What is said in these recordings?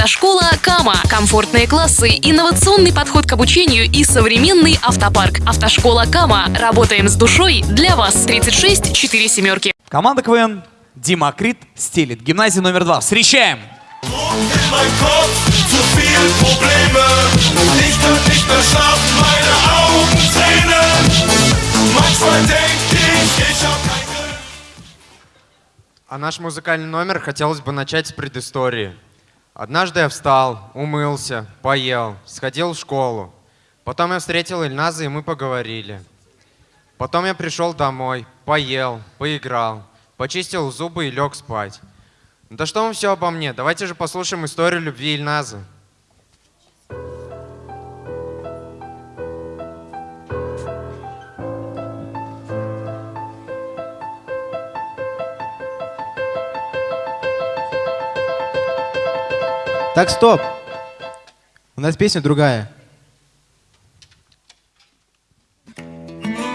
Автошкола Кама. Комфортные классы, инновационный подход к обучению и современный автопарк. Автошкола Кама. Работаем с душой для вас. 36 4 семерки. Команда КВН Демокрит стелит. Гимназия номер два. Встречаем! А наш музыкальный номер хотелось бы начать с предыстории. Однажды я встал, умылся, поел, сходил в школу. Потом я встретил Ильназа, и мы поговорили. Потом я пришел домой, поел, поиграл, почистил зубы и лег спать. Да что вам все обо мне? Давайте же послушаем историю любви Ильназа. Так, стоп. У нас песня другая.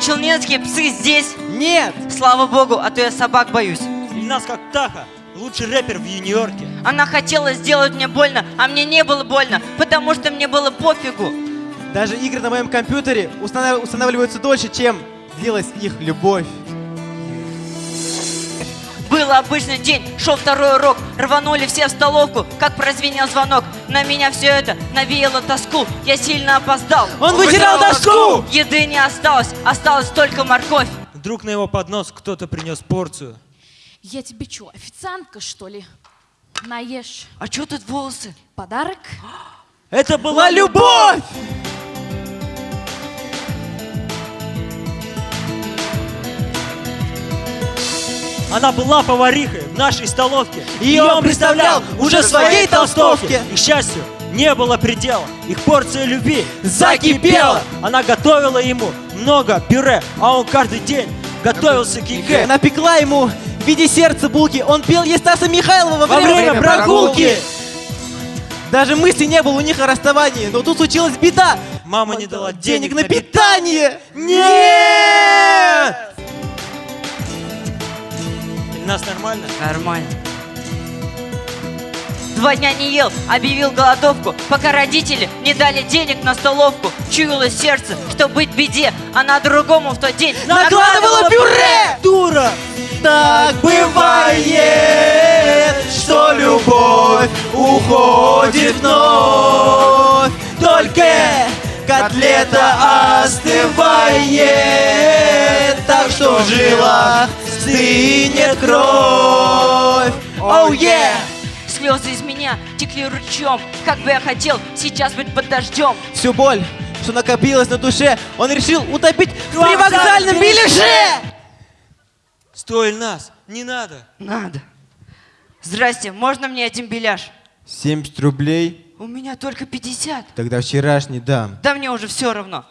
Челнецкие псы здесь? Нет! Слава богу, а то я собак боюсь. Ильназ как Таха, лучший рэпер в Нью-Йорке. Она хотела сделать мне больно, а мне не было больно, потому что мне было пофигу. Даже игры на моем компьютере устанавливаются дольше, чем длилась их любовь. Был обычный день, шел второй урок, рванули все в столовку, как прозвенел звонок. На меня все это навеяло тоску, я сильно опоздал. Он вытирал доску! Еды не осталось, осталась только морковь. Вдруг на его поднос кто-то принес порцию. Я тебе что, официантка, что ли? Наешь. А что тут волосы? Подарок? Это Была была любовь! Она была поварихой в нашей столовке. Ее он представлял уже в своей толстовке. И, к счастью, не было предела. Их порция любви Закипела. Она готовила ему много пюре, а он каждый день готовился к ЕГЭ. Она пекла ему в виде сердца булки. Он пел ей Стаса Михайлова во Во время, время прогулки. Даже мысли не было у них о расставании, но тут случилась беда. Мама не дала Денег денег на питание! Нет! Нас нормально? Нормально. Два дня не ел, объявил голодовку, пока родители не дали денег на столовку. Чуяло сердце, что быть беде, а на другому в тот день Накладывала пюре! Дура! Так бывает, что любовь уходит вновь. Только котлета остывает, так что в жилах стынет кровь. Оу, oh, yeah! Слезы из меня текли ручьем, как бы я хотел сейчас быть под дождем. Всю боль, что накопилась на душе, он решил утопить в Вокзальном привокзальном беляше! Стой, нас, не надо. Надо. Здрасте, можно мне один беляш? 70 рублей, У меня только 50. тогда вчерашний дам. Да мне уже все равно.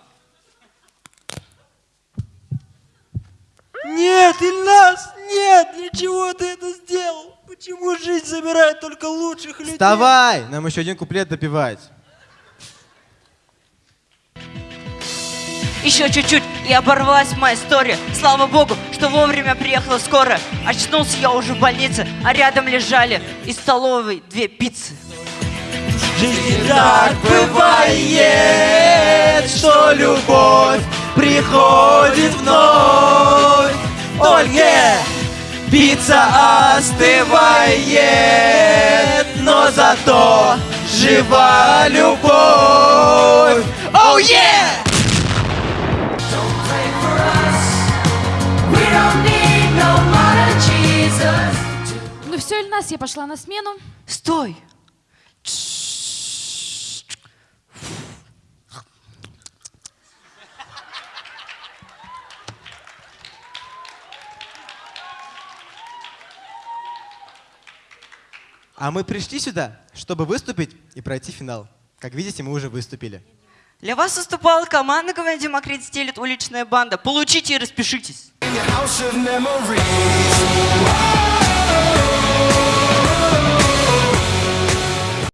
Нет, Ильнас, нет, для чего ты это сделал? Почему жизнь забирает только лучших людей? Вставай, нам еще один куплет допивать. Еще чуть-чуть, и оборвалась моя история. Слава богу, что вовремя приехала скоро. Очнулся я уже в больнице, а рядом лежали из столовой две пиццы. Жизнь так бывает, что любовь приходит вновь. Только пицца остывает, но зато жива любовь. Оу, oh, yeah! Ну все, Ильнас, я пошла на смену. Стой! А мы пришли сюда, чтобы выступить и пройти финал. Как видите, мы уже выступили. Для вас выступала команда КВН Демокрит стелит уличная банда. Получите и распишитесь.